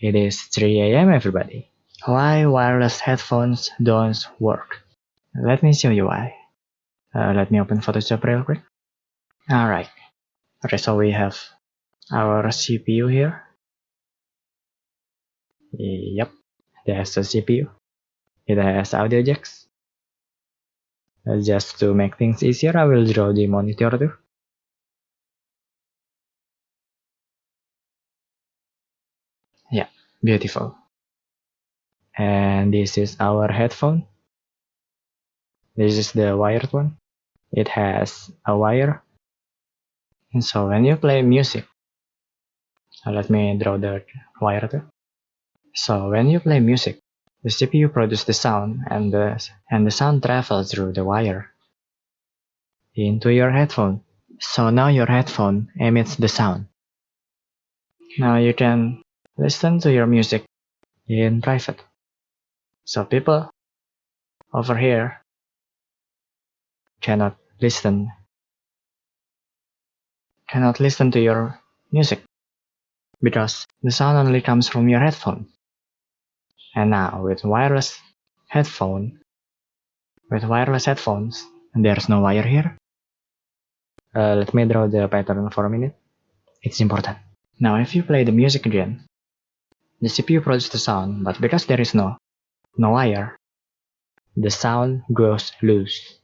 It is 3 a.m. everybody. Why wireless headphones don't work? Let me show you why. Uh, let me open Photoshop real quick. Alright. Okay, so we have our CPU here. Yep, there's a CPU. It has audio jacks. Just to make things easier, I will draw the monitor too. Yeah, beautiful. And this is our headphone. This is the wired one. It has a wire. And so when you play music, uh, let me draw the wire too. So when you play music, the CPU produces the sound and the, and the sound travels through the wire into your headphone. So now your headphone emits the sound. Now you can listen to your music in private. So people over here cannot listen cannot listen to your music because the sound only comes from your headphone. And now with wireless headphone, with wireless headphones, there's no wire here. Uh, let me draw the pattern for a minute. It's important. Now if you play the music again, the CPU produces the sound, but because there is no, no wire, the sound goes loose.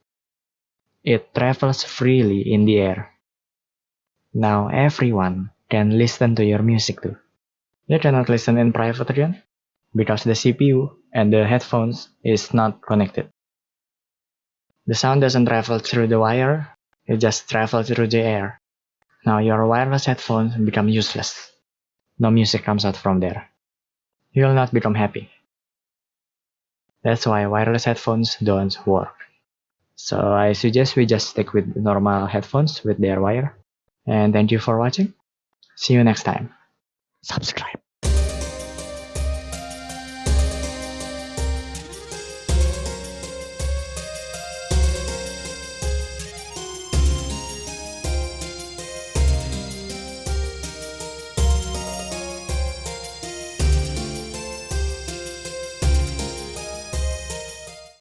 It travels freely in the air. Now everyone can listen to your music too. You cannot listen in private again, because the CPU and the headphones is not connected. The sound doesn't travel through the wire, it just travels through the air. Now your wireless headphones become useless. No music comes out from there. You will not become happy. That's why wireless headphones don't work. So I suggest we just stick with normal headphones with their wire. And thank you for watching. See you next time. Subscribe.